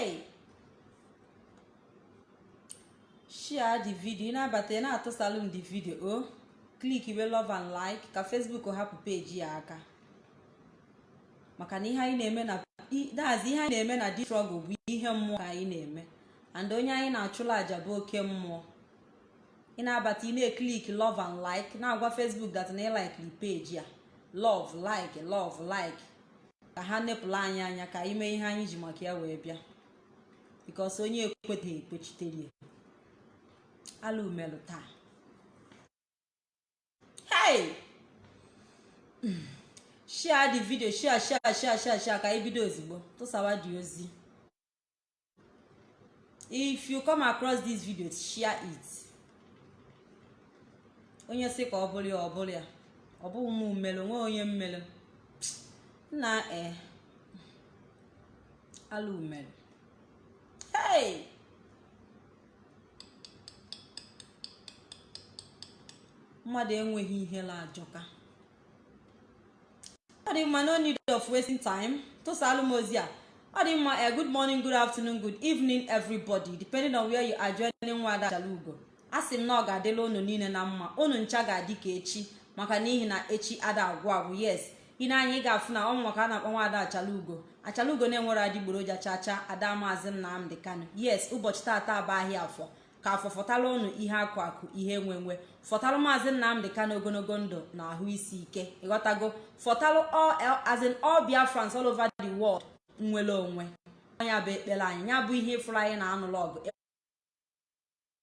hey. Share the video. Ị na-abata ị na-atụsalụ m the video o klik iwe love and like ka facebook hapụ peji ya aka. Maka na ihe anyị na-eme na dazi ihe anyị na-eme na di struggle bụ ihe mmụọ ka anyị na-eme. And onye anyị na-achụla àjà bụ oke mmụọ. Ị na-abata ị na-eklik love and like na-agwa facebook dat na ịlikiri peji a love like love like. Ka ha nepụla anyị anya ka anyị mee ihe anyị ji maka ya wee bịa. Bikos onye ekweteghị ekpechitere ala umelụ taa. Hey! Share the video share share share share share ka anyị bido ozugbo tụsawa dị ozi. If you come across this video share it. Onye sị ka ọ bụrụ ya ọ bụrụ ya. Ọ bụghị m mmelụ nwe onye mmelụ nna e ala umelụ hey. Mmadụ enweghị ihe la ajọka. Ọ dị mma no need of wasting time. Tụsalụ m ozi a. Ọ dị mma a good morning good afternoon good evening everybody depending on where you are joining nwada Achalugo a sị m na ọ ga-adịla unu niile na mma. Unu ncha ga-adị ka echi maka n'ihi na echi ada agwụ agwụ yes. Ị na-anya ị ga-afụ na ọnwụ maka a na-akpọ nwada Achalugo. Achalugo na-enwere adịgboroja chacha ada maazị Nnamdi Kanu. Yes ụbọchị taata bụ ahịa afọ. Ka afọ fọtara unu ihe akụ akụ ihe nwe nwe. Fọtalụ maazị nnamdị kanu ogologo ndụ na ahụ isi ike. Ịghọtago fọtalụ as in all biafrans all over the world nwere onwe. Ya bụ ekpere anyị. Ya bụ ihe ịfụrụ anyị na anụlụ ọgụ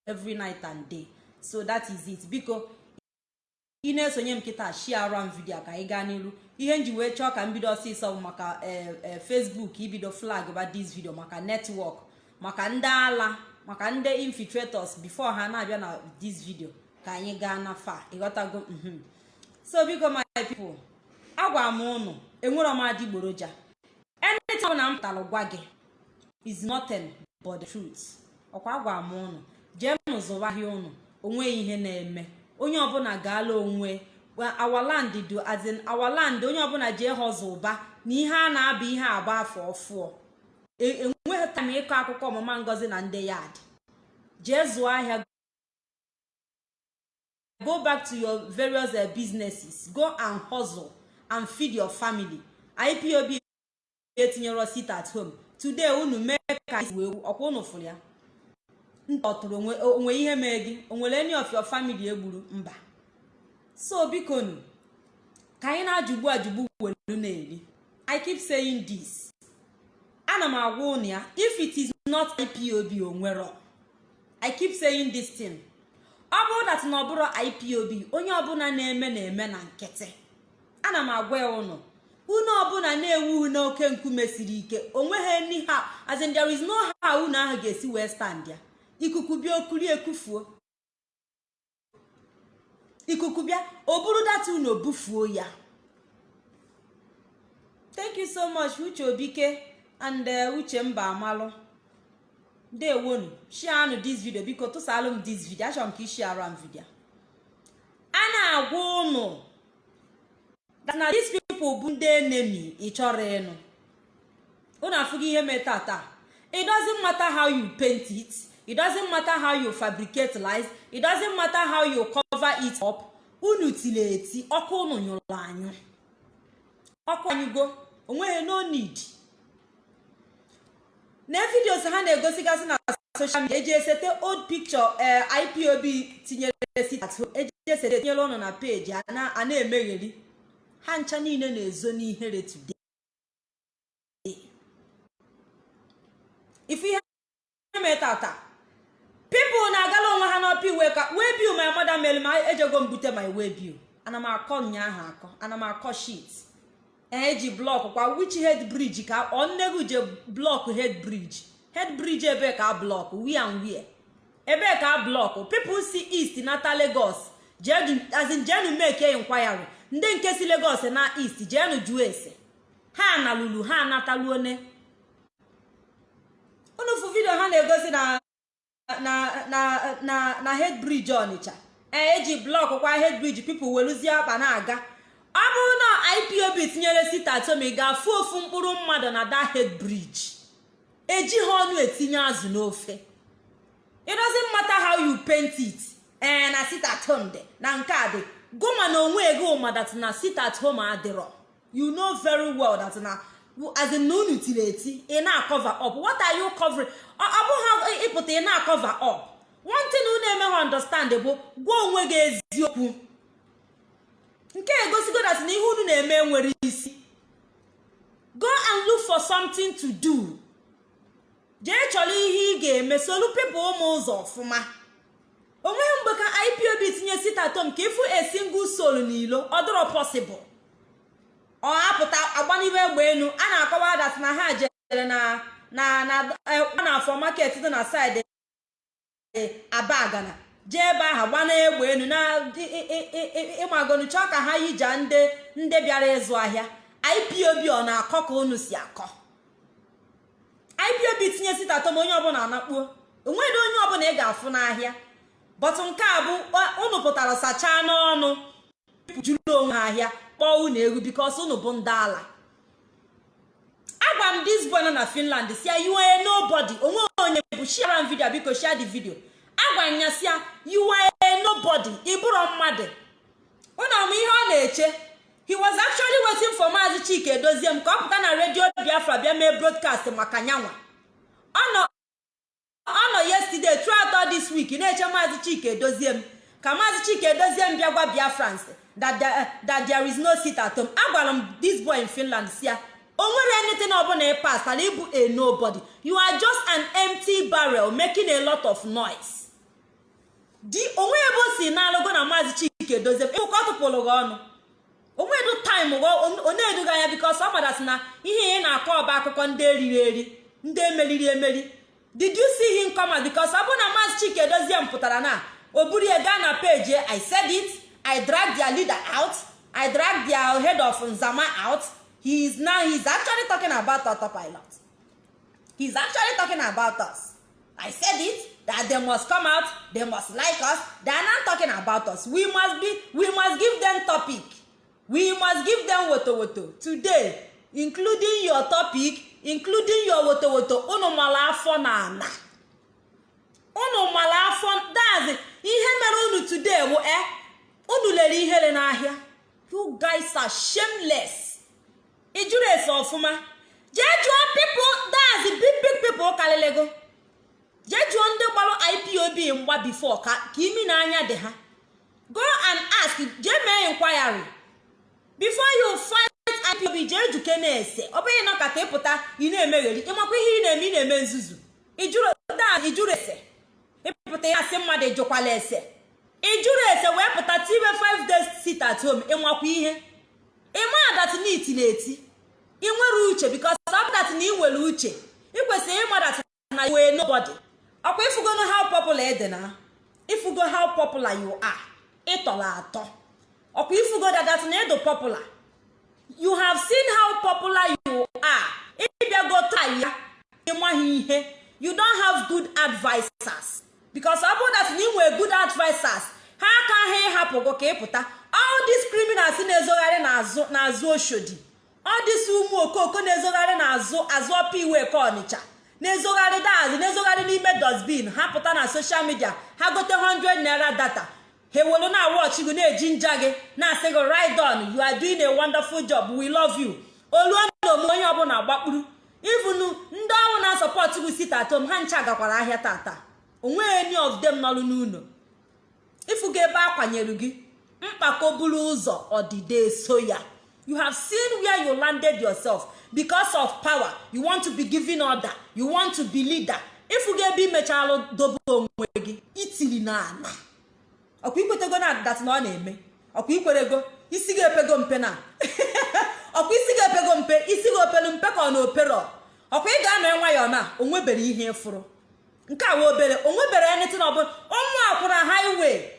every night and day. So that is it. Biko ị na-esonye m kịta shiara m vidio ka anyị gaa n'iru. Ihe nji wee chọọ ka m bido ọsịsọ maka facebook ibido flag ba this video maka netwọk maka ndị ala maka ndị infiltrators before ha na-abịa na this video ka anyị gaa na fa ịghọtago so biko my people agwa m ụnụ enwere m adịgboroja anytime na m gwa gị is nothing but the ọkwa agwa m ụnụ jee m zụwa ahịa ụnụ o nweghị ihe na-eme. Onye ọbụla gaala onwe awaland do as in awaland onye ọbụla jee họzụ ụba na ihe a na-aba ihe agba afọ ọfụọ. Enweghị tam ịkọ akụkọ ọmụma ngozi na ndị yad jee zụọ ahịa go back to your various uh, businesses go and hustle and feed your family. Ipob etinyere sit at home. Today unu mee ka ọkwa unu fụrụ ya. Ntọtụrụ onwe ihe mee gị o nwere any of your egburu mba. So bikonu ka anyị na-ajụgbu ajụgbu welu na-eri. I keep saying this. Ana m agwa unu ya if it is not ipob onwero i keep saying this thing. Ọ bụrụ dat na ọ bụrụ ipob onye ọbụla na-eme na-eme na nkịtị. Ana m agwa ya ụnụ unu ọbụla na-ewu n'oke nkume siri ike o nweghị ha as in there is no how unu ahụ ga-esi wee stand ya. Ikuku bịa okuri ekufuo. Ikuku bịa o buru data unu obufuo ya. Thank you so much uche obike and uche mba amalụ ndewonu. Shianụ this video biko tụsalụ m this video. Achọrọ m ka ishiara m video. A na-agwa ụnụ na these people bụ ndị enemy ị chọrọ ịnụ. Ụnụ afụghị ihe mee tata it doesn't matter how you paint it. It doesn't matter how you fabricate lies. It doesn't matter how you cover it up. Unu tiri eti ọkụ unu nyụrụ anyụ. Ọkụ anyụgo o nweghị no need. Na vidios ha na-egosigasị na social media eji esete old picture ipob tinyere eji esete tinyere ụnụ na peji a na-emegheri. Ha ncha niile na-ezo n'ihere today. Ife ihe mee tata pipụl na-agala onwe ha n'ọpa iwe ka wee biu my mother mere ma ejego m bute my way biu ana m akọ nyaahụ akọ ana m akọ shit eji blọk kwa which head bridge ka ọ nnegu je blọk head bridge? Head bridge ebe ka blọk wia wia ebe ka blọk people si east nata lagos. Jenu make inquiry. Ndị nke si lagos na east jeenu jụọ ese. Ha na lulu ha nataluone unufu vidio ha na-egosi na na na na na head bridge ọnịcha eji blọk kwa head bridge people weluzie akpa na-aga ọ bụrụ na ipob tinyere sitatomi ga-afụ ofu mkpụrụ mmadụ na that head bridge. Eji ha ọnụ etinye azụ n'ofe. It doesn't matter how you paint it ee na sit at dị na nke a dị. Goma na onwe ego ma that na sit at home adịrọ. You know very well na as na unu tiri eti ị na-cover up. What are you covering? Ọ bụghị ịpụta ị na-cover up. One thing unu emeghị understand bụ gwa onwe gị eziokwu. Nke egosigo that na ihe unu na-eme nwere isi. Go and look for something to do. Jee chọrọ ihe ị ga-eme solu pepụ ụmụ ụzọ ọfụma. Onweghị mgbe ka ipob tinye sitatom ka ịfụ a soul n'ilo ọ dịrọ ọ apụta agbanibe egbe elu a na-akọwa dat na ha jere na na na na afọ market dị na saịdị abagana jee ebe ahụ gbana egbe elu na ịmagonu chọọ ka ha yija ndị ndị bịara ịzụ ahịa. Ipob ọ na-akọ ka unu si akọ. Ipob tinye sitatom onye ọbụla anakpuo. Onweghị onye ọbụla ị ga-afụ n'ahịa. Bọtụ nke a bụ unu pụtara sachaa n'ọnụ juru onwe ha ahịa. Kpọọ unu egwu bikos unu bụ ndị ala. Agwa m dis boy nọ na finland si ya you are nobody. Onwe onye bụ share m vidio biko share the video. Agwa m ya si ya you nobody ịbụrụ mmadụ. Ụnụ m ihe ọ na-eche. He was actually waiting for maazi chike edozie m ka ọ pụta na redio biafra bịa mee broadcast maka nyanwa. Ọ nọ yesterday throughout this week na-eche maazi chike edozie m ka maazi chike edozie m bịa gwa biafrans. That there, that there is no seat at home. Agwara m this boy in finland si o nwere anything ọbụla ị pas ala ịbụ a nobody. You are just an empty barrel making a lot of noise. Di onwe ebe si na-alụgo na maazi chike edozie m ịbụka ọ tụpụrụ gị ọnụ. Onwedu taịm ọ na-eduga anya bikos ọ madasị na ihe ị na-akọ ọba akụkọ ndị eriri eri ndị emeriri emeri. Did you see him come out? Bikos ọ bụrụ chike edozie m pụtara na o buru ya gaa na peji i said it. I drag their leader out. I drag their head of nzama out. He is now he's actually talking about autopilot he's actually talking about us. I said it that they must come out they must like us. They are not talking about us. We must be we must give them topic. We must give them woto woto today including your topic including your woto woto unu mara afọ na ana. Unu mara afọ dazi ihe mere unu today bụ e unu lere ihere n'ahịa. You guys are shameless. Ijuru ese ọfụma? Jee jụọ people dazi big people kalịlego jee jụọ ndị gbalụ ipob mgba before ka imi na anya dị ha. Go and ask jee mee inquiry. Before you fight ipob jee juke na-ese. Ọ bụghị nọ ka ịpụta ị na-emegheri ịmakwa ihe ị na-eme ị na-eme nzuzu. Ijuru ese. Ịpụta ya sị mmadụ jụkwala ese. Ijuru ese wee pụta tiwe 5 days sit at home ịnwakwa ihe? Ịma adatị na itili eti ị nwere uche bikos ọpụtatị na ị nwere uche. Ị kwesịrị ịmadatị na wee nobody. Ọkwa ifugono how popular ede na? Ifugo how popular you atọ. Ọkwa ifugo dadatị na ịdụ popular. You have seen how popular you are. Ịbịago taa ya. Ịmaghị ihe. You don't have good advisers because ọ bụrụ dat na ị nwere good advisers ha aka ha ịhapụgo ka ịpụta all these criminals na-ezogharị n'azụ oshodi. All ụmụ okoko na-ezogharị n'azụ azụ ọpa iwe ka ọnịcha na-ezogharị daazị na-ezogharị n'ime dustbin. Ha pụta na social media ha gote 100 naira data. Ha ewelu na wọchị gị na-eji nja gị na-asị gị ride on you are a wonderful job we love you. Oluo na onye ọbụla gbakpuru. Ivunu ndị ọrụ na-asọpọtụ gị sit at home ha ncha gakwara ahịa tata. O nweghị any of them nọrụ n'ụlọ. Ịfụga ebe kwanyere gị mkpako buru ụzọ ọdịde so ya. You have seen where you landed yourself. Because of power you want to be giving order you want to be leader. Ịfụga ebe imechalụ dobe onwe gị itiri na ana ọkwa ikwetego na dat na ọ na-eme? Ọkwa ikwerego isi gị epego mpe na? Ọkwa isi gị epego mpe isi gị opelu mpe ka ọ na opero? Ọkwa ị ga-anọ nwayọọ na onwebere ihe ịfụrụ nke a wee obere. Onwebere anything ọbụla. Ụmụ akwụna highway.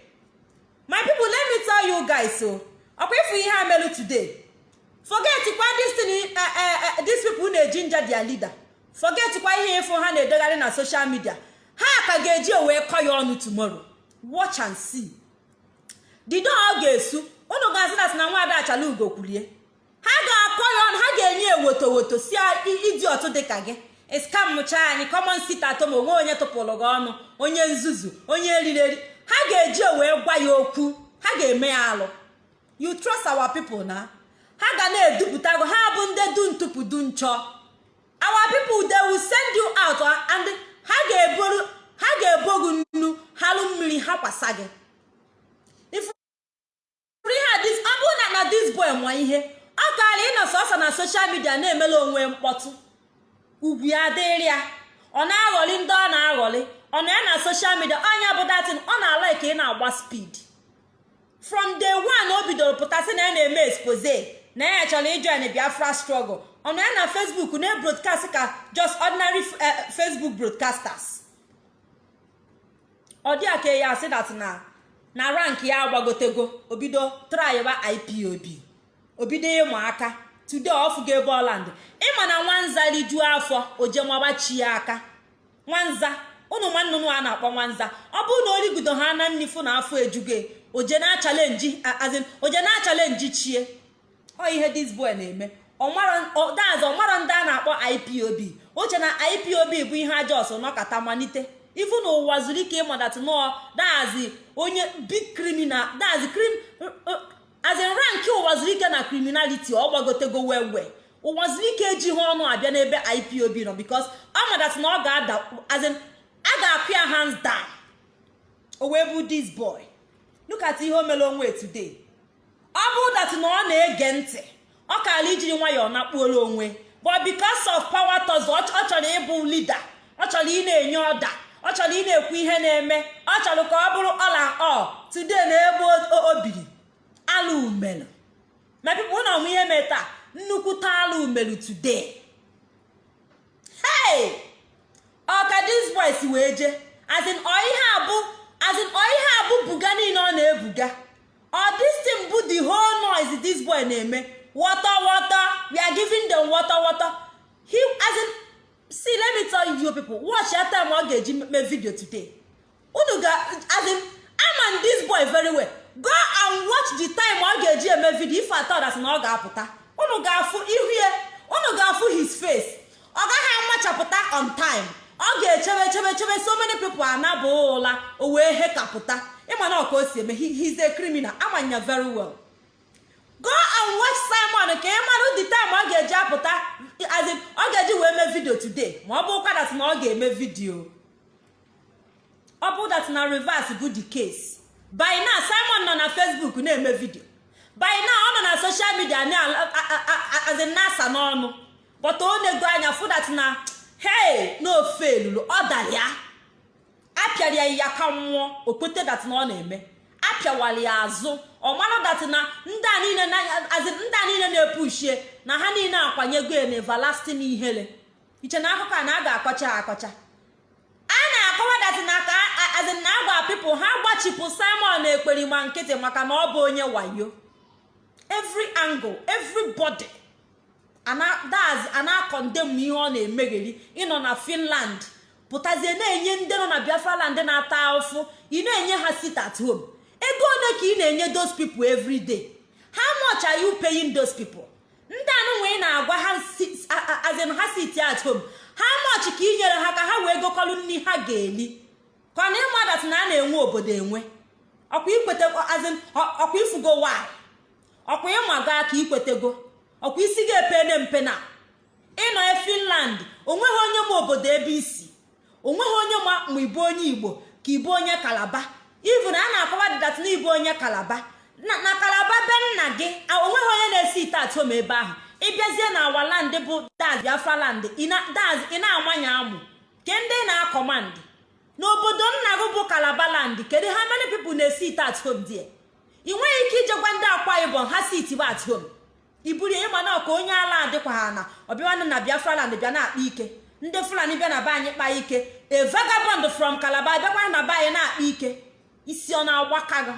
My people let me tell you guys o ọkwa ịfụ ihe a melu today. Forget kwa this thing these people na-eji nja dia leader. Forget ihe ịfụ ha na-edegharị na social media. Ha ka ga-eji wee kọ ya ọnụ tomorrow. Watch and see. Dido ọ ga-esu? Ụnụ ga-asị na sị na nwaada achala ugo kwulie ha ga-akọ ya ọnụ ha ga-enye ewotowoto si idi ọtụ dịka gị. Iskamcha anyị common sit at home. Onwe onye tụpụrụ gị ọnụ. Onye nzuzu. Onye erireri ha ga-eji wee gwa ya okwu. Ha ga-eme ya alụ. You trust our people na? Ha ga na-edupụta gị. Ha bụ ndị du ntụpụ nchọ our people they will send you out and ha ga-eboru ha ga-ebo gị nnu. Halụ mmiri ha kwasa gị. Ọ bụrụ na na this boy nwa ihe ọ kaala ịnọ sọsọ na soshal midia na-emela onwe mkpọtụ. Ugwu ya dịrị ya. Ọ na-aghọli ndị ọ na-aghọli. Ọ na ya na soshal midia anya bụ datin ọ na-ala ka ị na-agba spid from day one o bidoro pụtasị na ya na-eme expose. Na ya chọrọ ijoin biafra struggle. Ọ na ya na facebook na-ebroadcast ka just ordinary facebook broadcasters. Ọ dị aka ya asị dat na na rank ya agbagotego obido traiba ipob obido ịmụ aka. Today ọfụgo ebe ọland ịma na nwanza rijuo afọ ojemagbachi ya aka nwanza ụnụ nwannụnụ a na-akpọ nwanza ọ bụrụ na origudo ha na nnifu na afọ ejugo oje na chalenji azin oje na chalenji chie ọ ihe dis boy na-eme daz ọmara ndị a na-akpọ ipob oche na ipob bụ ihe aja ọsọ nọkata malite ifu na ụwa zuru ike ịmadat nọọ dazi onye big criminal dazi krim azin rank ụwa zuru ike na criminality ọ gbagotego wewe ụwa zuru ike ejighị ọnụ abịa n'ebe ipob nọ bikos ọ madat na ọ ga-ada azin a ga-akụ ya hands down. O wee bụ this boy. Look ihe o mere onwe today. Ọ bụ dat na ọ na-ege ntị. Ọ kaala ijiri nwayọọ nakpuola onwe. But because of power tozo ọ chọrọ ịbụ leader. Ọ chọrọ ị na-enye ọda ọ chọrọ ị na-ekwu ihe na-eme. Ọ chọrọ ka ọ bụrụ ọla ọ today na ebe o biri. Ala umelu. Ma pipo na ọmụ ihe mee taa. Nnukwute ala umelu today. Hey! Ọka dis boy si wee jee? Azin ọ ihe abụ azin ọ ihe abụ buga niile ọ na-ebuga? Ọ dis thing bụ the whole noise this boy na-eme? Water water. We are giving them water water. He azin see let me tell you people watch ya time ọ ga-eji mee video today. Unu ga azin ama this boy very well. Go and watch the time ọ ga-eji eme video. If at all that na ọ ga-apụta. Unu ga-afụ ihu ya unu ga-afụ his face. Ọ gaghị amachapụta on time. Ọ ga-echebe chebe chebe. So many people anabụ ụla. O wee hekapụta. Ịma ọka o si eme he's a criminal. Amanya very well. Go and watch simon ka ị mara the time ọ ga-eji apụta. Ọ ga-eji wee mee video today. Ma ọ bụrụkwa dat na ọ ga-eme video. Ọ bụ dat na reverse bụ the case. By simon nọ na facebook na-eme video. By ọ nọ na as in nasa n'ọnụ. But ọ na-ego anya fụ dat na hey n'ofe elulu ọ dara ya. Apịara ya ka nwụọ okpete dat na ọ na-eme. Apịawara ya azụ ọ mara dat na ndị a niile na-epushie na ha niile akwanyego ya na everlasting ihere. Iche na akụkọ a na a ga-akọcha akọcha a na-akọwa dat na agwa pipụl ha gbachipụ simon ekperima nkịtị maka na ọ bụ onye wayo. Every angle everybody daz a na-akọndem ihe ọ na-emegheri. Ịnọ na finland pụtazie na-enye ndị nọ na biafra land na-ata ahụfụ ị na-enye ha sit at home. Ego ole ka ị na-enye those people every day? How much are you paying those people? Ndị anụnwa ị na-agwa azin ha sit at home. How much ka ị nyere ha ka ha wee gokọlụ nri ha ga-eli? Ka na ịmadat na a na-enwe obodo enwe? Ọkwa ikwete ọkwa ifugo nwanyị ọkwa ịmago aka ikwetego? Ọkwa isi ga-epene mpe na? Ịnọ finland o nweghị onye ma obodo ebe isi o nweghị onye ma ma ibu onye igbo ka ibu onye kalaba ivu na a na-akọwa dịdat na ibu onye kalaba na kalaba be nna gị o nweghị onye na-esi ite atom ebe ahụ. Ịbịazie na awa land bụ daz biafra land daz ị na-amanye amụ. Ke ndị na-akọmandị n'obodo nna gị bụ kalaba land kedu ha many people na-esi ite at home ị nweghị ike ijekwa ndị akwa ibom ha si itibe at home. Iburu ya ịma na onye ala adịkwa ha na ọbịanụ na biafra land bịa na-akpa ike. Ndị fulani bịa na be anyị kpa ike. A vagabond from calabar bịakwa na be anyị na-akpa ike. Isi ọ na-agbaka gị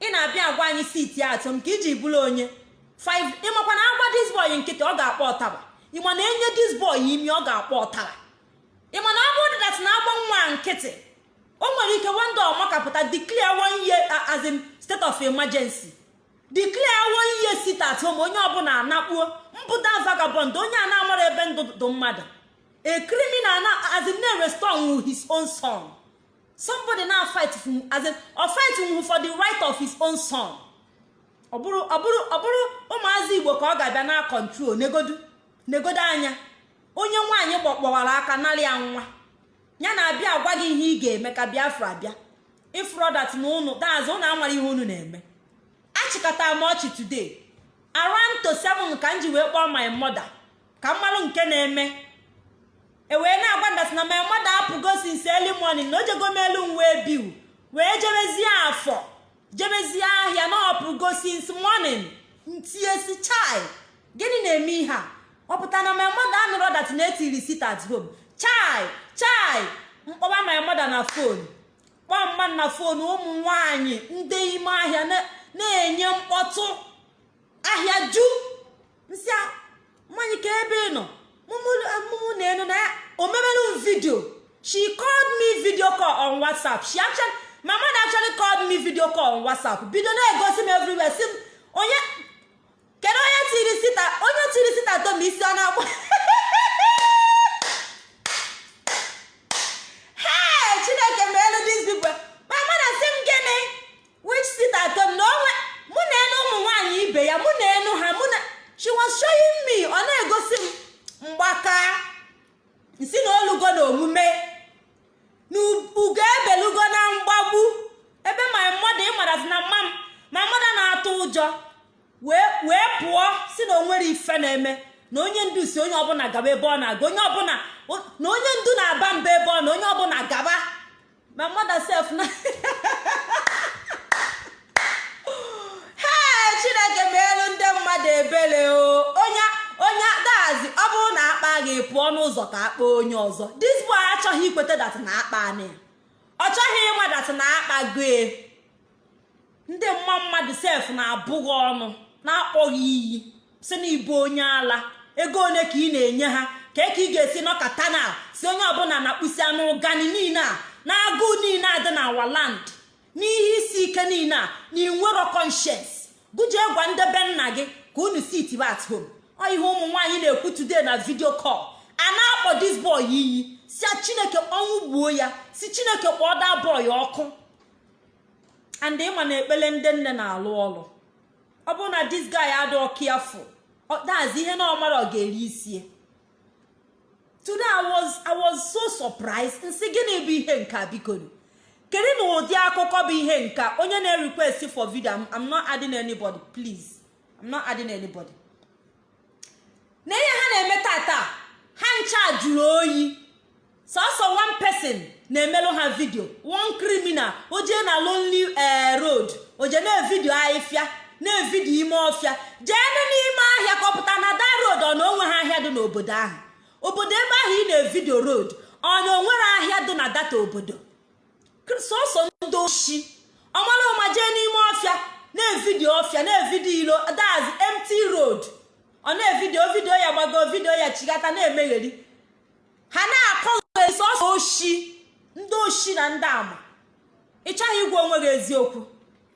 ị na-abịa agwa anyị siti atụm ka iji bụrụ onye. Ịmakwa na agwa disboy nkịtị ọ ga-akpọ ọtaba ịma na enye disboy imi ọ ga-akpọ ọtara. Ịma na bụrụ dat na agba nwa nkịtị o nwere ike wanda ọmakapụta declare one year as state of emergency. Declare one year sit home onye ọbụla anakpuo mpụta vagabond onye a na-amara ebe ndụ dụ mmadụ. A criminal na as in na-restore his own son. Somebody na fight fight for the right of his own son. Ọ bụrụ ọ bụrụ ọ bụrụ ụmụazị igbo ka ọ ga-abịa na kọntrol negodu negodo anya. Onye nwaanyị gbọkpọwara aka narị ya nwa. Ya na-abịa agwa gị ihe ị ga-eme ka biafra bịa. Ifrodat na ụnụ daazụ ụnụ amara ihe unu na-eme. Achịkọtara m ọchị today. Around to 7 ka m ji wee kpọọ my mother ka m marụ nke na-eme. E wee na-agwa ndatị na my mother apụgo since early morning na o jego m elu m wee biu wee jebezie afọ. Jebezie ahịa na ọpụgo since morning. Ntiesi chai. Gịnị na-eme ihe a? Ọ pụta na my mother anụrụ dat na etiri sit at home? Chai chai. Mkpọba my mother na fon kpọọ mma na fon ụmụ nwanyị ndị ime ahịa na-enye mkpọtụ. Ahịa ju. Nsị mmanya ka ebe ị nọ mụmụ na enu na ya o mebelu m vidio she called me video call on whatsapp. She actually my mother actually called me video call whatsapp. Bido na-egosi m everywhere. Si m onye kedu onye tiri sita onye tiri sita tom isi ọ na-agba ebe ọ na-aga onye chineke kpọọ da boy ọkụ. And ịma na ekpele ndị nne na-alụ ọrụ ọ bụrụ na this guy adịọ careful dazi ihe na ọmara ọ ga-eri isie today was, so surprised. Nsị gịnị bụ ihe nka bikonu kedu na ụdị akụkọ bụ ihe nka onye na-request for video I'm not adding anybody. Please I'm not adding anybody. Na ihe ha na-eme tata ha ncha jụrụ oyi. Sọsọ one person. Na-emelụ ha vidio one criminal o jee na lonely road o jee na-evidio ahịfịa na-evidio ime ọfịa jee n'ime ahịa kọpụta na da road ọ na onwe ha ahịa dị n'obodo ahụ. Obodo ebe ahụ ị na-evidio road ọ na o nwere ahịa dị na data obodo. Sọsọ ndị oshi ọmara ụma jee n'ime ọfịa na-evidio ọfịa na-evidio ilo daz empty road. Ọ na-evidio vidio ya gbago vidio ya chigata na-emegheri ha na-akọghị sọsọ oshi. Ndị oshi na ndị ama. Ị chọghị ịgwa onwe gị eziokwu?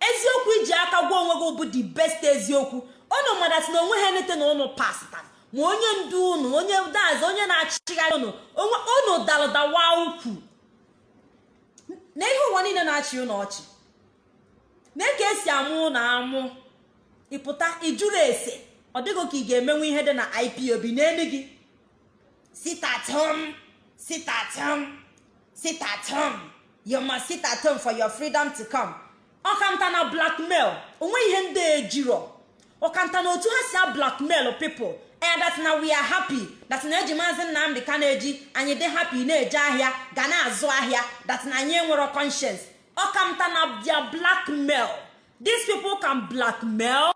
Eziokwu iji aka gwa onwe gị bụ the best eziokwu. Unu madasị na onwe ha nete na ụnụ pasta ma onye ndu unu onye daz onye na-achịgharị unu unu dalụdawa ukwu. Na ihe ụwa niile na-achị unu ọchị. Na ka esi amụ ụnụ amụ. Ịpụta ịjụrụ ese. Ọ dịghị ka ị ga-emenwe ihe dị na ipob n'elu gị. Sit at home. Sit at home. You must sit at home for your freedom to come. Ọkanta na blackmail onwe ihe ndị ejiro ọkanta na otu ha si a blackmail people and that na we are happy that eji maazị nnamdị ka na-eji anyị dị happy na-eje ahịa ga na-azụ ahịa that na anyị enwero conscience. Ọkamta na dia blackmail. These people can blackmail.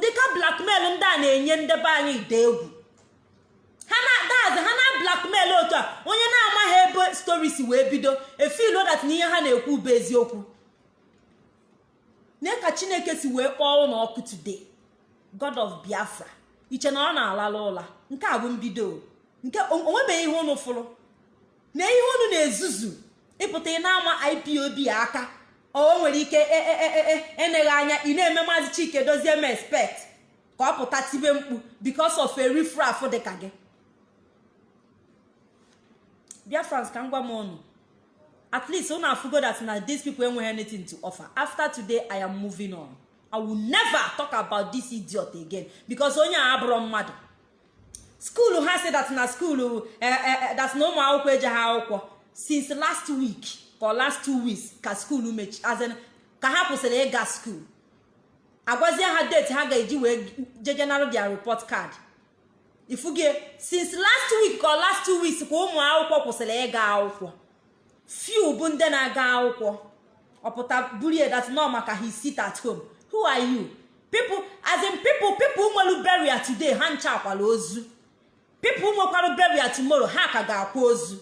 Dịka blackmail ndị a na-enye ndebe anyị ide egwu. Ha na-adazi ha na blackmail otu a. Onye na-amaghị ebe stories wee bido efilo dat na ihe ha na-ekwu bụ eziokwu. Nye ka chineke si wee kpọọ ụlọ ọkụ today. God of biafra. Iche na ọ na-alala ụla. Nke a bụ mbido. Nke onwebeghị ihe unu fụrụ. Na ihe unu na-ezuzu. Ịpụta ị na-ama ipob aka. O nwere ike eneghị anya ị na-eme maazị chike dozie m expect ka ọ pụta tibe mkpu because of a rifraf dị ka gị. Biafrans ka m gwa m unu at least unu afugo that na these people enweghị anything to offer. After today i am moving on. I will never talk about this idiot again. Because onye a abụrụ mmadụ. Skuulu ha si that na skuulu that na ụmụ akwụkwọ eje ha akwụkwọ. Since last week ka last two weeks ka skuulu mechi ka ha kwụsịrị ịga skuul agwazie ha date ha ga-eji wee jejenara their report card. Ifugie since last week ka last two weeks ka ụmụ akwụkwọ kwụsịrị ịga akwụkwọ. Few bụ ndị na-aga akwụkwọ. Ọpụta burie that no maka he sit at home. Who are you? People as in people people nwere burial today ha ncha akwala ozu. People nwekwara burial tomorrow ha ka ga-akwa ozu.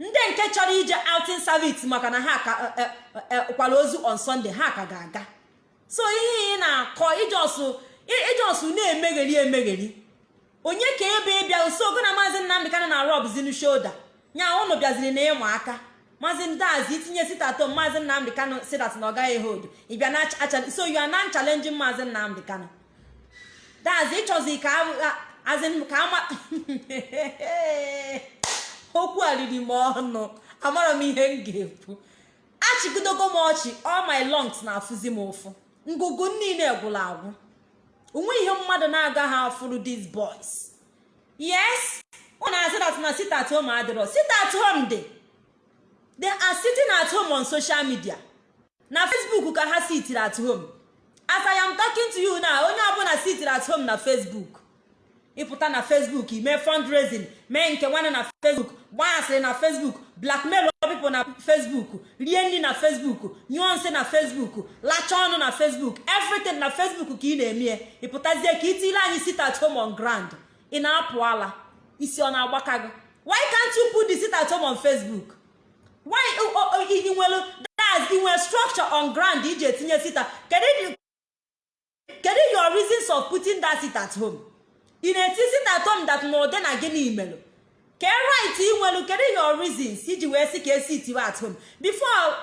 Ndị nke chọrọ ije outing service maka na ha ka kwala ozu on sunday ha ka ga-aga. So ihe ị na-akọ ijọsụ na-emegheri emegheri onye ka ebe ịbịa so ogo na maazị nnamdị kana na rob zinu shoulder. Nya ụnụ bịaziri na ịma aka. Maazị ndazi itinye sitato maazị nnamdị kano sidat na ọ gaghị hold ịbịa so you are na challenging maazị nnamdị kano dazi ịchọzi ka azin ka ama okwu a m ọnụ. Amara m ihe m ga-ekwu. Achịgidogo m ọchị. All my lungs na-afụzi m ụfụ. Ngụgụ niile gwụrụ agwụ. Onwe ihe mmadụ na-agaghị afụrụ these boys. Yes? Ọ na-asị that na sit at home adịrọ. Sit at home dị. They are sitting at home on social media. Na facebook ka ha sitiri at home. As i am talking to you now onye ọbụla sitiri at home na facebook. Ịpụta na facebook ime fundraising mee nke nwanne na facebook gbanyasịrị na facebook blackmail people na facebook rie nri na facebook nyụọ nsị na facebook lacha ọnụ na facebook everything na facebook ka ị na-eme. Ịpụtazie ka itile anyị sit at home on ground. Ị na-apụ ala isi ọ na-agbaka gị why can't you put the sit at home on facebook? Why ị nwere structure on ground iji etinye sita. Kedu your reasons of putting that sit at home? Ị na-eti sit at home that na ụdị na gịnị melụ ke right ị nwelu kedu your reasons iji wee sị ka esi itiwe at home? Before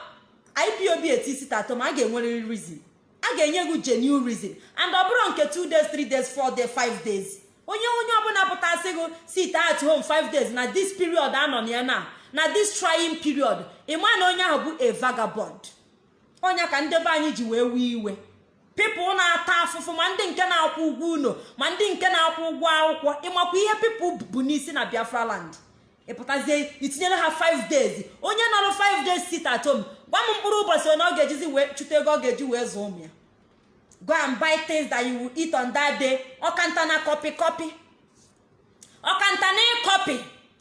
ipob eti sit at home a ga-enwerịrị reason. A ga-enye gị genuine reason. And ọ bụrụ nke 2 days 3 days 4 days 5 days. Onye onye ọbụla pụtasị gị sit at home 5 days na this period anọ na ya na na this trying period ịma na onye ahụ bụ a vagabond. Onye ka ndebe anyị ji wee wee iwe. Pipụl na-ata afụfụ ma ndị nke na-akwụ ụgwọ ụlọ ma ndị nke na-akwụ ụgwọ akwụkwọ ịmakwa ihe pipụl bụ n'isi na biafra land. Ịpụtazie itinyere ha 5 days. Onye nọrọ 5 days sit at home gwa m mkpụrụ ụbọchị onye ọ ga-ejizi wee chụta ego ọ ga-eji wee zụọ ụmụ ya. Go and buy things that you will eat on that day. Ọkanta na kọpị kọpị ọkanta na ịkọpị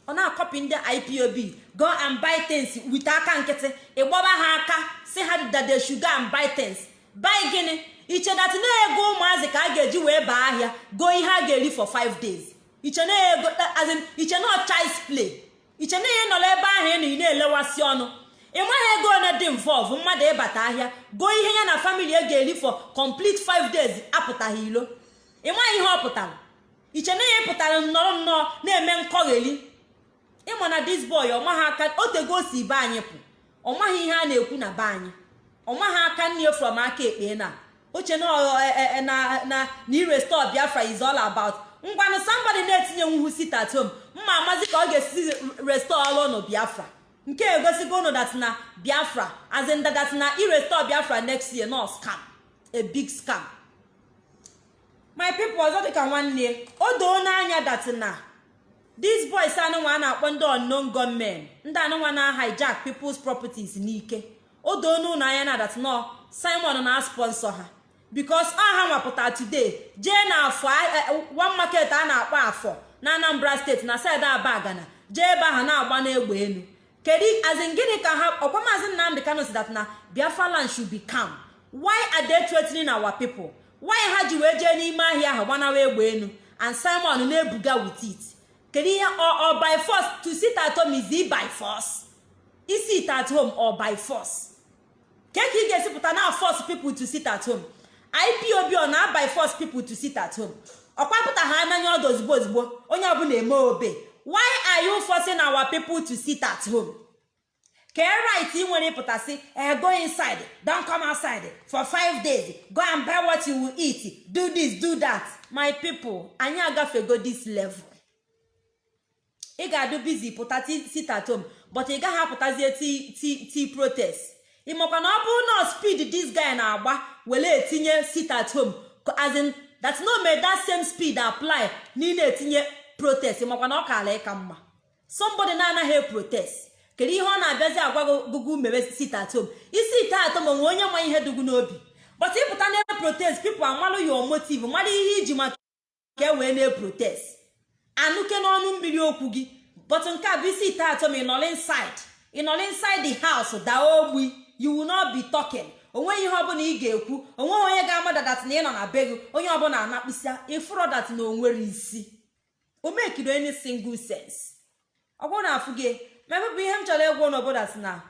ọ na-akọpị ndị ipob go and buy things with aka nkịtị. Ịgbọba ha aka si ha should go and buy things. Buy gịnị? Ichedatị na-ego ụmụazị ka a ga-eji wee baa ahịa goo ihe a ga-eri for 5 days. Iche na-ego iche na child's play iche na ihe nọrọ ebe ahụ ị na na-elewasị ọnụ. Ị maghị ego one dị mvọv mmadụ ịbata ahịa goo ihe ya na famili e ga-eri for complete 5 days apụtaghị ilo. Ị maghị ihe ọ pụtara. Iche na ihe pụtara nnọrọ nnọọ na-eme nkọgheri ịma na dis boy ọmaghị aka otego o si be anyị pụ. Ọ maghị ihe a na-ekwu na be anyị. Ọ maghị aka nne from aka ekpe na. Oche na na na irestore biafra is all about. Ngwanụ somebody na-etinye nwuhu sit at home mma amazi ka ọ ga-esi restore ọrụ ụnụ biafra. Nke egosigo ụnụ dat na biafra as in na irestore biafra next year no scam. A big scam. My people ọzọ dịka nwanne o doo n'anya dat na these boys anụnwa a na-akpọ ndị unknown gunmen ndị anụnwa na hijack people's properties n'ike. O doo n'ụlọ anya na dat simon na sponsor ha. Bikos ọ ha nwapụta today jee na afọ one market a na-akpọ afọ na anambra steeti na saịdị abagana jee ebe ahụ na-agba n'egbe elu. Kedu azin gịnị ka ha ọkwa maazị nnamdị kano si that na biafra land should be calm. Why are they threatening our ha ji wee jee n'ime ahịa ahụ gbanawa egbe elu and simon na-ebuga with it? Kedu ihe or by force to sit at home is by force? Isi at home or by force? Ke ka ị ga-esipụta na force people to sit at home? Ipob ọ na by force people to sit at home. Ọkwapụta ha n'anya ọdụ ozugbo ozugbo onye ọbụla eme obe. Why are you forcing our people to sit at home? Ke right ị nwere ịpụtasị eh, go inside don come outside for five days. Go and buy what you will eat. Do this do that. My people anyị agafego this level. Ị ga-adụ bizi pụta sit at home but ị gaghị apụtazie ti protest. Ị makwa na ọ bụrụ na speed this guy na-agba were etinye sit at home. As in that no may that same speed apply na ị na-etinye protest makwa na ọ kaala ịka mma. Somebody na-anaghị protest. Kedu ihe ọ na-abịazi agwa gụgụ mewe sit at home? Isi ite atọ ma onwe onye ma ihe dụgụ n'obi. But ịpụta na protest people amalụ your motive mara ihe iji maka e wee na-protest anụke n'ọnụ mmiri okwu gị. But nke a bụ isi ite atọ ma ị nọrọ inside. Ị nọrọ inside the house daa ogbi. You will not be talking. Onweghị ihe ọbụla ị ga-ekwu o nweghị onye ga-amada na ị nọ na be gị onye ọbụla anakpịsịa ịfụrọ dat na o nwere isi. O mekiri any single sense. Ọ bụrụ na afụ gị mepepụ ihe m chọrọ ịgwa n'obodo si na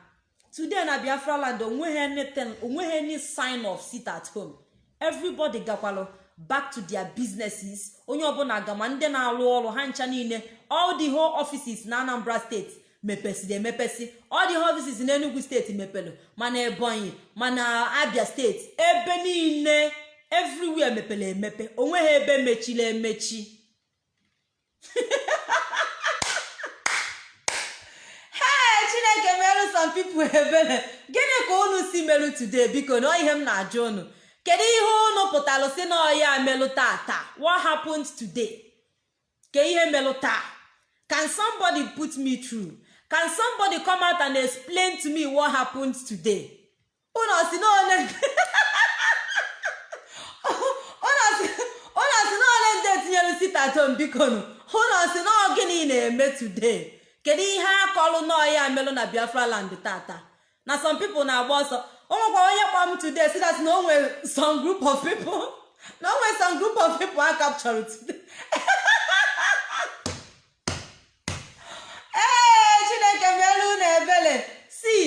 today na biafra land o nweghị any sign of sit at home. Everybody gakwalụ back to their businesses. Onye ọbụla gama ndị na-arụ ọrụ ha ncha niile all the whole offices na anambra steeti all the whole offices na enugu steeti mepelu mana ebonyi mana abia steeti. Ebe niile everywhere mepere emepe. Onweghị ebe mechiri emechi. Hey chineke merụ some people ebere gịnị ka unu si merụ today? Biko na ihe m na-ajụ unu. Kedu ihe unu pụtalụ si na ọya melụ tata what happened today? Ke ihe melụ taa? Can somebody put me through? Can somebody come out and explain to me what happened today? Unu si na ole ndị etinyere sitatom biko nụ unu si na gịnị na-eme today? Kedu ihe akọlụ n'ọya melụ na biafra land tata? Na some people na-agba ọsọ. O onye kpọ m today si that na o some group of people na o some group of people a captured today ee chineke melu na ebele see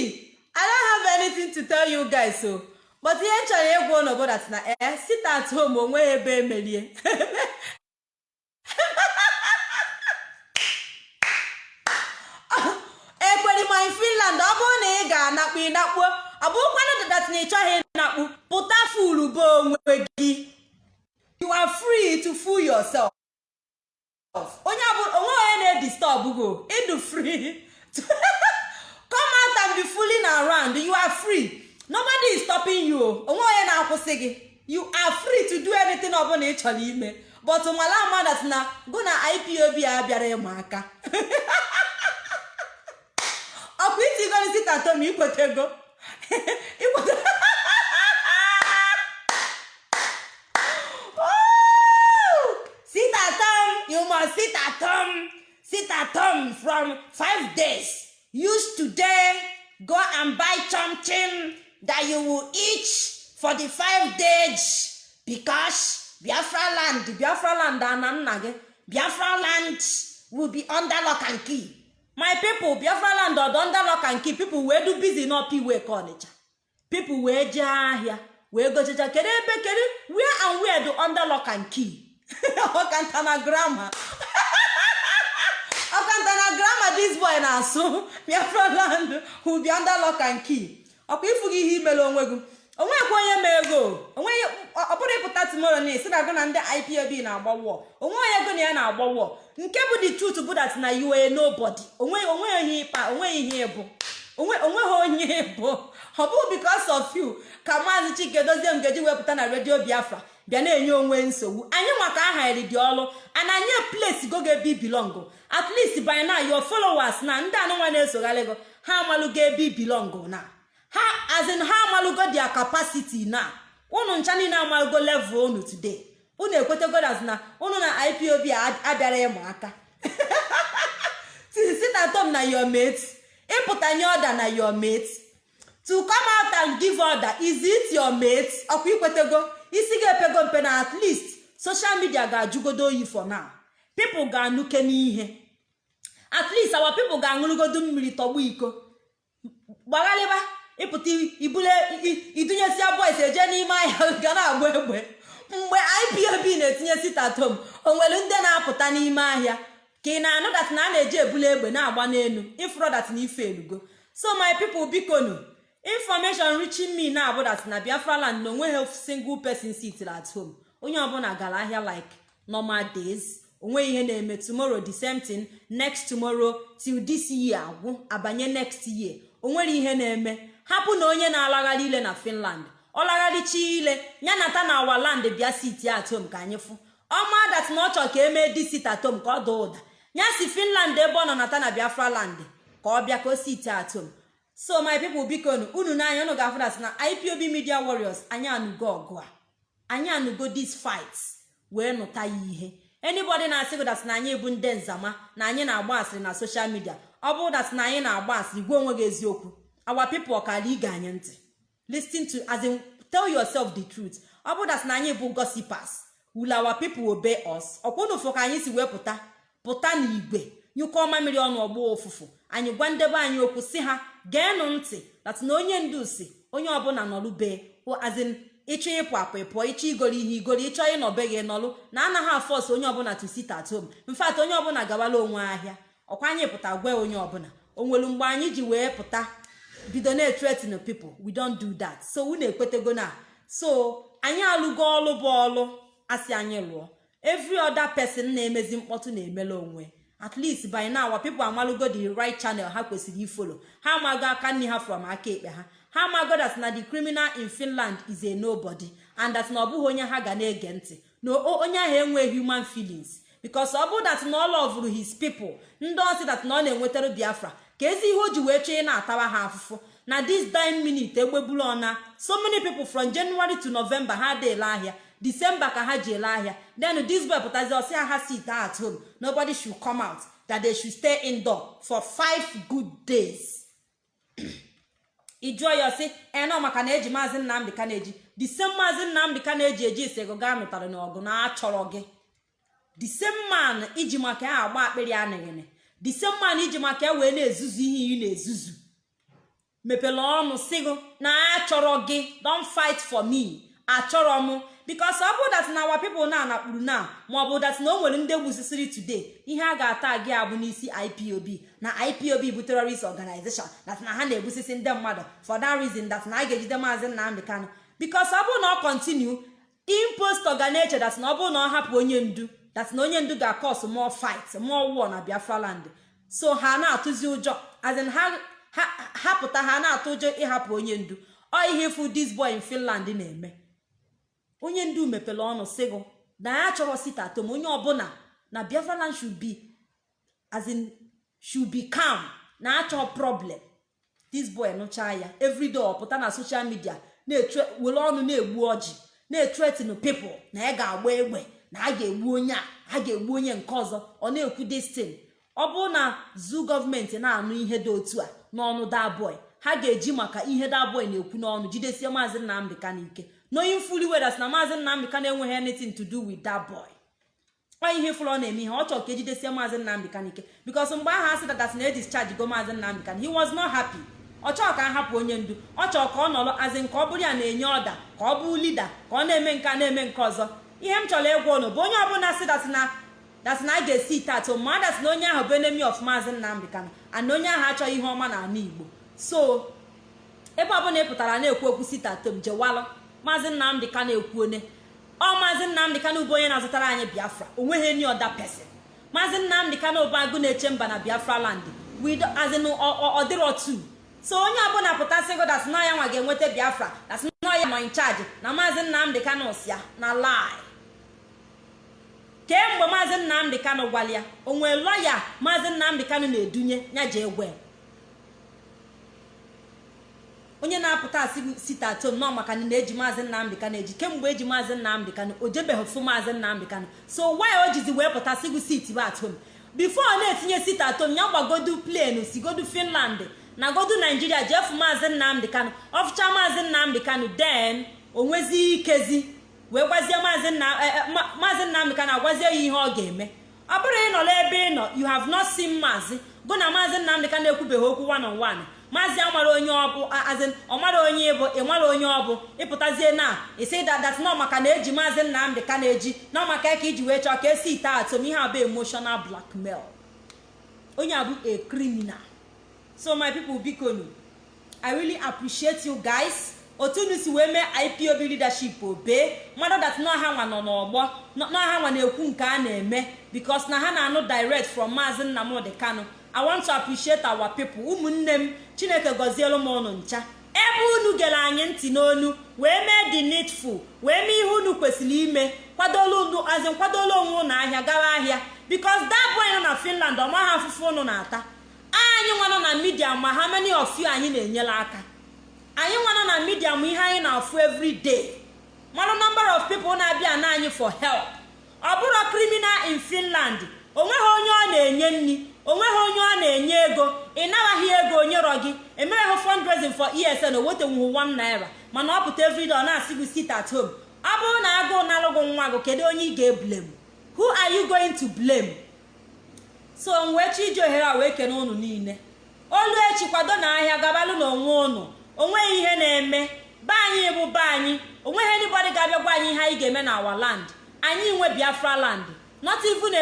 i don't have anything to tell you guys so but ihe m chọrọ ịgwa unu bụ that na ee sit at home o nweghị ebe emerie ekweri my finland ọ bụrụ na ị ga-anakpu ịnakpuo ọ bụrụkwanụ dadat na ị chọghị ịnakpu pụta fulu be onwe gị. You are free to fool yourself. Onye onwe onye na-edisturb go ịdụ free. Come out and be fooling around. You are free. Nobody is stopping you. Onwe onye na-akwụsị gị. You are free to do anything ọbụla ị chọrọ ime. But nwala amadat na gụ na ipob a bịara ịma aka. Ọkwa itigoro sitatom ikwetego ikwete sit at home you must sit at home sit from five days. Use today. Go and buy something. That you will eat for the five days. Because biafra land biafra land ana nna gị biafra land will be under lock and key. My people biafra land ọdọ under lock and key people wee do busy n'ọpa iwe ka ọnịcha people wee jee ahịa wee gochicha kedu ebe kedu where and where do under lock and key? Ọkantana grama ọkantana grama this boy na-asụ. Biafra land will be under lock and key. Ọkwa ifu gị ihe imere onwe gị? Onwekwa onye ma ego? Onweghị ọ ịpụta tomorrow na esi na gụ na ndị ipob na-agba wọ onwe onye gụ na ya na-agba wọ nke bụ the truth bụ that na you are nobody. Onweghị onye ịkpa o nweghị ihe ịbụ o nweghị onye ịbụ ọ bụghị because of you ka maazị chike dozie m ga-eji wepụta na redio biafra bịa na-enye onwe nsogbu. Anyị nwa ka aha iri dị ọrụ ana anyị place go ga ebe ibilong at by now your followers na ndị anụnwa na-esogharị gị ha amalụgo ebe ibilong na. Ha as in ha amalụgo their capacity na. Unu ncha niile amalụgo level unu today. Unu ekwetego na unu na ipob abịara ịmụ aka. Sit at home na your mate ịpụta nye ọda na your mate. To come out and give order is it your mate? Ọkwa ikwetego isi ga-epego mpe na at least social media ga-ajụgodo oyi for now. People ga-anụke n'ihe. At least our people ga-aṅụrụgodo mmiri tọgbu iko. Gbagharịba. Ịpụta ibule idunyesia boys eje n'ime ahịa ga na-agba egbe. Mgbe ipob na-etinye sitatom o nwere ndị na-apụta n'ime ahịa ka ị na-anụ dat na a na-eji ebule egbe na-agba n'elu ifro na ife elugo. So my people bikonu information reaching me na abụ na biafra land na o nweghị single person sit at home. Onye ọbụla gara ahịa like normal days o nweghị ihe na-eme. Tomorrow the same next tomorrow till this year agwụ abanye next year. Onwere ihe na-eme. Hapụ na onye na-alagharị ile na finland. Ọ lagharịchi ile ya nata na awa land bịa sit atom ka anyị fụ. Ọma dat na ọ chọ ka emee di sit atom ka ọ daa ụda. Ya si finland ebe ọ nọ nata na biafra land ka ọ bịa ka o sit atom so my people biko unu n'anya unu ga-afụ dat na ipob media warriors anyị anụgo ọgụ a. Anyị anụgo this fight wee nụta ya ihe. Anybody na-asị gị dat na anyị bụ ndị nzama na anyị na-agba asịrị na social media ọ bụrụ dat na anyị na-agba asịrị gwa onwe gị eziokwu. Our people ọkara ige anyị ntị listen to as in tell yourself the truth. Ọ bụrụ na anyị bụ gossipers. Will our people obey us? Ọkwanụfụ ka anyị si wee pụta. Pụta n'igwe. Nyụkọ mamiri ọnụ ọgbọ ụfụfụ anyị gwa ndebe anyị okwu si ha geenụ ntị dat na onye ndu si onye ọbụla nọlụbe azin ịchọ ịpụ apụ ịpụọ ịchọ igoro ihe igoro ịchọ ịnọbe gị nọlụ na anaghị afọs onye ọbụla to sit at home. Mfat onye ọbụla gawala onwe ahịa. Ọkwa anyị pụta gwa onye ọbụla. O nwere mgbe anyị ji wee pụta bido na-etretin people. We don't do that. So unu ekwetego na? So anyị alụgo ọlụ bụ ọlụ asị anyị lụọ. Every other person na-emezi mkpọtụ na-emela onwe. At least by now people amalụgo the right channel ha kwesịrị ifolo ha amago aka nne ha from aka ekpe ha. Ha amago that na the criminal in finland is a nobody and that na ọ bụghị onye ha ga na-ege ntị. Na onye ahụ enweghị human feelings. Because ọ bụrụ that na ọ lovụrụ his people ndị ọ sị that na ọ na-enwetara biafra ka ezi ihe o ji wee chọọ ị na-atawa ha afụfụ. Na this dime minute egbebulu ọna. So many people from january to november ha dị ele ahịa. December ka ha ji ele ahịa. Then this boy pụtazi ọ sị ha sit at home. Nobody should come out that they should stay indoor for five good days. Ịjụọ ya ọ sị enọ maka na eji maazị nnamdị ka na-eji same maazị nnamdị ka na-eji eji isego gaa nụtara n'ọgụ na achọrọ gị same man iji maka ya agba akpịrị anịghịnị. The same man iji maka ya wee na-ezuzu ihe ị na-ezuzu. Mepere ọnụ sigo na achọrọ gị don fight for me. Achọrọ m bikos ọ bụ dat na our people na anakpuru na ma ọ bụ dat na o nwere ndị gbusisiri today ihe a ga-ata gị abụ n'isi ipob na ipob bụ terrorist organization dat na ha na-egbusisi ndị mmadụ for that reason dat na a ga-ejide maazị nnamdị kanụ bikos ọ bụrụ na ọ kontinu impost ga na-eche dat na ọ bụrụ na ọ hapụ onye ndu dat na onye ndu ga-akọs more fight more war na biafra land. So ha na-atụzi ụjọ azin ha ha pụta ha na-atụ ụjọ ịhapụ onye ndu. Ọ ihe ịfụ this boy in finland na-eme. Onye ndu mepere ọnụ sịgụ na ya chọrọ sitatom onye ọbụla na biafra land should be as in should be calm na achọ problem. This boy nụchaa ya everyday ọ pụta na social media were ọnụ na-egbu ọjị na-etretin people na ya ga-agba egbe. Na a ga-egbu onye a a ga-egbu onye nke ọzọ ọ na-ekwu destin ọ bụrụ na zu gọọmenti na-anụ ihe dị otu a n'ọnụ daboy ha ga-eji maka ihe daboy na-ekwu n'ọnụ jidesie maazị nnamdị ka n'ike n'onye mfuli wedas na maazị nnamdị ka na-enweghị anything to do with that boy. Ọ ihe fụrụ ọ na-eme ihe ọ chọrọ ka ejidesie maazị nnamdị n'ike bikos mgbe ahụ asị dadat na edischarge go maazị nnamdị ka he was not happy. Ọ chọrọ ka a hapụ onye ndu ọ chọrọ ka ọ nọrọ azị nke ọ bụrụ ya na-enye ọda ka ọ bụ lida ka ọ na-eme nke a na-eme nke ọzọ. Ihe m chọrọ ịgwa ụnụ bụ onye ọbụla si dat na dat na a ga-esi ite atụ ma dat na onye ahụ bụ enemy of maazị nnamdị kanụ ana onye ahụ achọghị ihe ọma n'ala igbo. So ebe ọbụla ị pụtara na-ekwu okwu site atom jewalụ. Maazị nnamdị ka na-ekwu one ọ maazị nnamdị ka bụ onye na-azụtara anyị biafra. Onweghị any other person. Maazị nnamdị ka bụ agụ na-eche mba na biafra land. Azin ọ dịrọ tu so onye ọbụla pụtasịgo dat na ya nwa ga-enweta biafra dat na ya nọ in charge na maazị nnamdị kanụ ya na lie. Kemgbe maazị nnamdị kanụ gwara ya onwe lọya maazị nnamdị kanụ na-edunye ya ji egwe onye na-apụta asị site atom nọ maka na eji maazị nnamdị kanụ eji. Kemgbe eji maazị nnamdị kanụ o jebeghị fụ maazị nnamdị kanụ so why o jizi wee pụta sịgụ sit bụ atom bifo na-etinye sit atom ya gbagodu plenu sigodu finland na godu naijiria jefu maazị nnamdị kanụ ọfụcha maazị nnamdị kanụ den onwezi ikezi. Wee gwazie maazị nnamdị kanụ agwazie ya ihe ọ ga-eme. Ọ bụrụ ịnọla ebe ị nọ you have not seen maazị. Gụ na maazị nnamdị kanụ ekwubeghị okwu one on one. Maazị amara onye ọbụ azin ọmara onye ịbụ ịmara onye ọbụ ịpụtazie na isi dadat nọ maka na eji maazị nnamdị ka na-eji nọ maka ka iji wee chọọ ka esi ite atom ihe abụ emotional blackmail. Onye abụ a criminal. So my people biko nu i really appreciate you guys. Otu unu si wee mee ipob leadership obee mmadụ dat n'ọha nwa nọ n'ọgbọ n'ọha nwa na-ekwu nke a na-eme bikos na ha na-anụ direct from maazị nnamdị kano i want to appreciate our ụmụnne m chineke gọzielu m ụnụ ncha. Ebe unu gere anyị ntị n'onu wee mee the needful wee mee ihe unu kwesịrị ime kwadola unu azin kwadola onwe unu ahịa gawa ahịa bikos boy nọ na finland ọ maghị afụfụ unu na-ata. Anyị nwa nọ na midia ma ha many of you anyị na-enyere aka? Anyị nwa nọ na midia ma ihe anyị na-afụ every day. Mara number of people na-abịa na anyị for help. Ọ bụrụ criminal in finland o nweghị onye ọ na-enye nri o nweghị onye ọ na-enye ego. Ị nabaghị ego onyerọ gị. Emereghị fundraising for esn o wetenwuhu 1 naira. Mana ọ pụta everyday ọ na-asị gị sit at home. Ọ bụrụ na agụụ na-alụgụ nwa gị kedu onye ị ga-eblem who are you going to blame? So m wee chi iji ohere a wee kene unu niile. Olu echi kwado na ahịa gabalụ na onwe unu. O nweghị ihe na-eme. Be anyị bụ be anyị. Onweghị anybody ga-abịa gwa anyị ihe anyị ga-eme na our land. Anyị nwe biafra land. Not even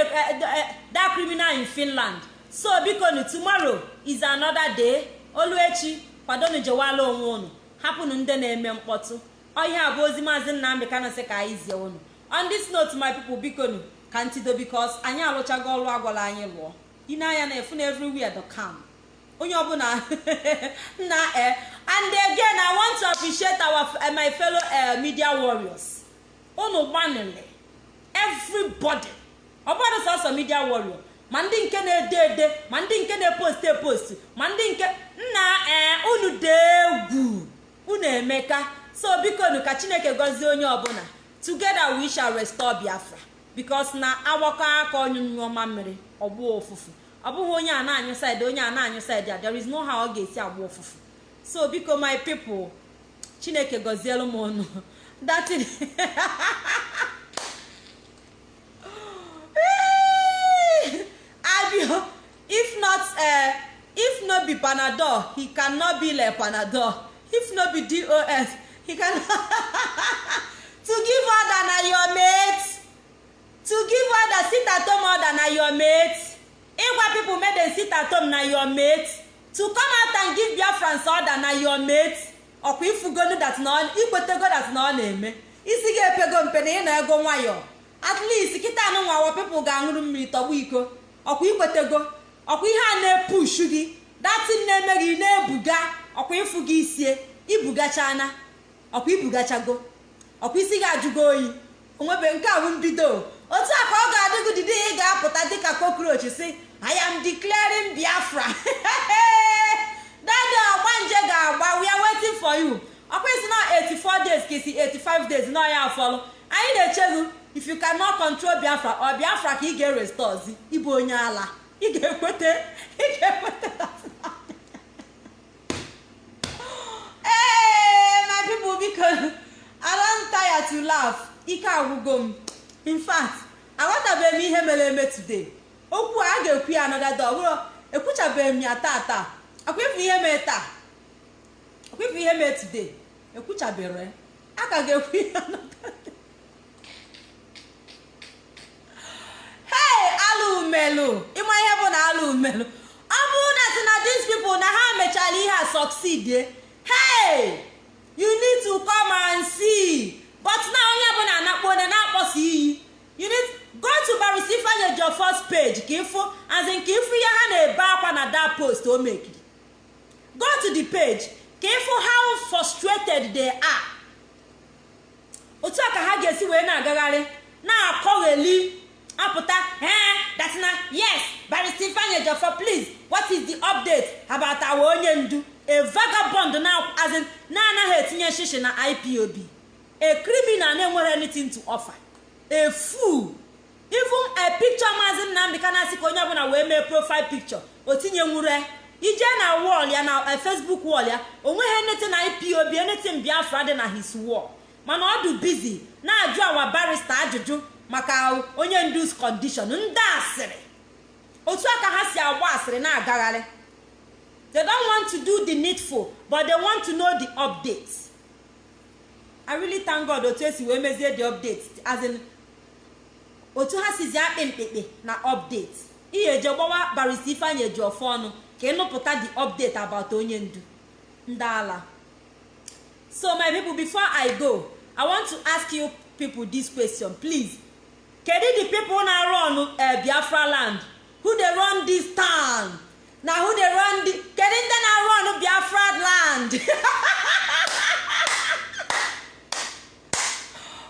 that criminal in finland. So biko nu tomorrow is another day. Olu echi kwadonu jewala onwe unu. Hapụnụ ndị na-eme mkpọtụ. Ọhịa bụ ozi maazị nnamdị kanasị ka anyị zie unu. On this note my people biko nu ka ntido bikos anyị alụchago ọrụ agwala anyị lụọ. Ine anya na efu na the calm onye ọbụla na eh and again i want to appreciate our uh, my fellow uh, media warriors. Unu gbanịrị everybody. Ọbụrụ sọsọ media warrior ma ndị nke na-ede ede ma ndị nke na-epost epost ma ndị nke nna ee unu dee egwu unu emeka. So biko nu ka chineke gọzie onye ọbụla. Together we shall restore biafra. Because na agbakọ aka onye nyụọma mmiri ọgbụ ụfụfụ ọ bụghị onye a na-anyụ side onye a na-anyụ side a there is no how ọ ga-esi agba ụfụfụ so biko my people chineke gọzielu m unu datin abio if not uh, if no be panadol he cannot be like panadol. If no be dos he can to give order na your mate. To give order sit at home order na your mate. Ịgwa people make dem sit at home na your mate to come out and give biafrans order na your mate ọkwa ifugonu dat na ikwetego dat na ọ na-eme. Isi gị epego mpe na ị na ego nwayọọ at least kịta anụ nwawa people ga-aṅụrụ mmiri tọgbu iko. Ọkwa ikwetego ọkwa ihe a na-epushu gị datin na-eme gị na-ebuga ọkwa ịfụ gị isie ibugachana ọkwa ibugachago. Ọkwa isi gị ajụgo oyi. Onwebe nke a bụ mbido. Otu a ka ọ ga-adị gị dịdị ị ga-apụta dịka cockroach si I am declaring Biafra. Dadi ọgbanje ga-agba. We are waiting for you. Ọkwa isi na 84 days ka isi 85 days. Na ya afọlụ. Anyị na-echeghu if you cannot control Biafra ọ Biafra ka ị ga-erestozi ịbụ onye ala. Ị laugh. Ike agwụgo m. In aghọtabeghị m ihe mere eme today. Okwu a ga-ekwu ya anọdada ọ ekwuchabeghị m ya taa akwefu ihe mee taa. Akwefu ihe mee today. Ekwuchabere a ka ga-ekwu ya hey alụ umelu. Ịma ihe bụ na alụ umelu? Ọ bụrụ na si na these people na ha mechara ihe a succeed hey you need to come and see. But na onye ọbụla anakpo onye na-akpọsa iyi. You need go to barisi ifeanyi your first page ka ịfụ azin ka ịfụ ihe ha na-ebe akwa na that post o mekiri go to the page ka ịfụ how frustrated they are. Otu a ka ha ga-esi wee na-agagharị na-akọgheli apụta ee datina yes barista ifeanyi ejiofor please what is the update about our onye ndu? A vagabond na-anaghị etinye shishi na ipob a criminal na-enwere anything to offer. A fool. Even a picture maazi nnamdị kanasị ka onye ọbụla wee mee profile picture o tinye nwure ije na wall ya na facebook wall ya o nweghị enete na ipob enete biafra dị na his wall. Mana ọ dị bizi na-ajụ awa barista ajụjụ maka onye ndu's condition. Ndị asịrị otu aka ha si agba asịrị na-agagharị. They don't want to do the needful but they want to know the update. I really thank god otu esi wee mezie the update as in otu ha sizi akpị mkpikpi na update. Ihe eje gbawa barista ifeanyị eji ọfọ ọnụ ka ịnụpụta the update about onye ndu. Ndị ala so my people before i go i want to ask you people this question please. Kedu the people na run uh, biafra land? Who dey run this town? Na who dey run the kedu ndị na run biafra land?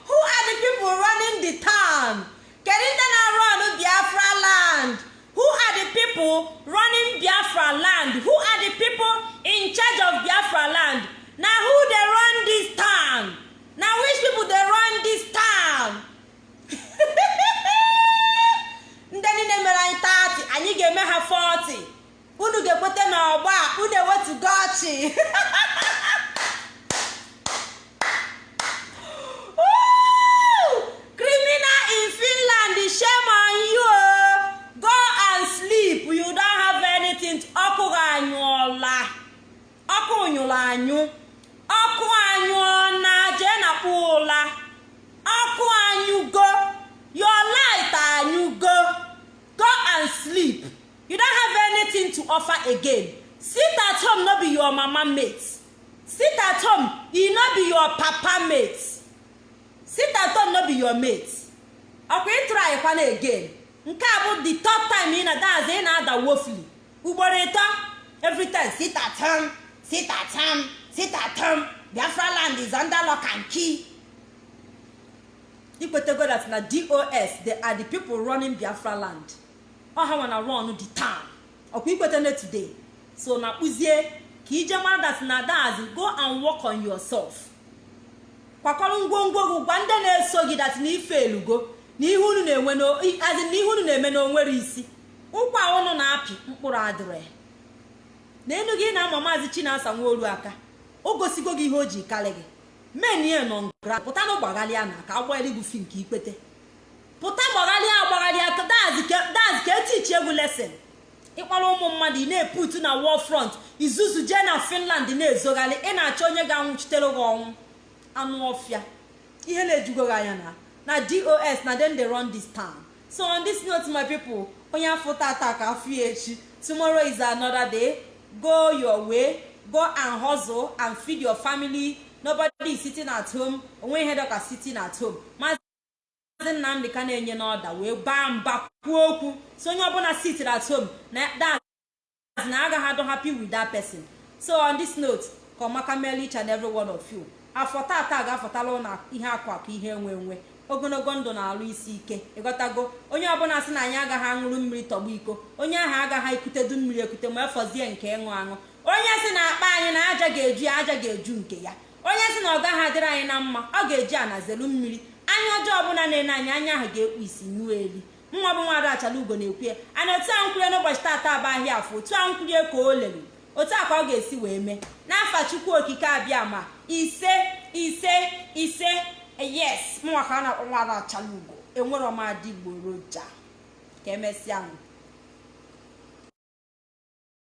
Who are the people running the town? Kedu ndị na run biafra land? Who are the people running biafra land? Who are the people in charge of biafra land? Na who dey run this town? Na which people dey run this town? Ndị niile mere anyị 30 anyị ga-eme ha 40 unu ga-ekweta na ọgba unu ewetugo ọchị Woo! criminal in finland shame on you o go and sleep you don't have anything to- ọkụ gị anyụọla ọkụ nyụrụ anyụ ọkụ anyụọ na jee na kpụ ụla ọkụ anyụgo your light anyụgo go and sleep you don't have anything to offer again sit at home no be your mama mate sit at home e no be your papa mate sit at home no be your mate ọkwa ịtụrụ kwana again nke a bụ the third time ị na-adazi ị na-ada wofli ugboro ịtọ every time sit at home sit at home sit at home biafra land is under lock and key ikwetego that na dos they are the people running biafra land. Ọ ha nwana run the town. Ọkwa ikwete na today. So na kpụzie ka ije mara that na dazi go and work on yourself. Kwakọrọ ngwongwo gị gwa ndị na-eso gị dat na ife elugo na ihe unu na-eme na o nwere isi. Ụkwa unu na-apị mkpụrụ adịrị. Na enu gị na-ama maazị chinasa nwaolu aka o gosigo gị ihe o ji karị gị. Menie nọ ngra pụta na gbagharịa na ka agbanyere gị fi nke ikpete pụta gbagharịa agbagharịa ka dazi ka etichi egwu lesin ịkpara ụmụ mmadụ ị na-eputu na wọl front. Izuzu jee na finland na-ezogharị. Ị na-achọ onye ga-anwụchitere gị ọnwụ. Anụ ọfịa. Ihe na-ejugo gị anya na na dos na dem dey run this town. So on this note my people onye afọ tata ka afọ echi. Tomorrow is another day. Go your way. Go and hustle and feed your family. Nobody is sitting at home. Onwe ihe dọka sitting at home. Maazị nnamdị ka na-enye n'ọda wee baa mba kwuo okwu. So onye ọbụla sit at home na that na agaghị adọ happy with that person. So on this note ka ọmaka meela each and every one of you. Afọ tata ga-afọtala na ihe akụ akụ ihe enwe enwe ogologo ndụ na-alụ isi ike. Ịghọtago onye ọbụla sị na anyị agaghị aṅụrụ mmiri tọgbu iko. Onye ahụ agaghị ekutedu mmiri ekute ma efọzie nke ịṅụ aṅụ. Onye si na akpa anyị na aja ga-eju aja ga-eju nke ya. Onye si na ọ gaghị adịrị anyị na mma ọ ga-eji anazelu mmiri. Anya ọjọọ ọbụla na-ene anyị anya ahụ ga-ekpu isi nyụọ eli. Nwa bụ nwaada achala ugo na-ekwu ya. Ana otu ahụ nkwurie n'ụbọchị taata bụ ahịa afọ otu ahụ nkwurie ka o lere. Otu a ka ọ ga-esi wee mee. N'afa chukwu okike abịa ma ise ise ise yes. Mụnwa a na-akpọ nwaada achala ugo. Enwero m adịgboroja ka emesịa ahụ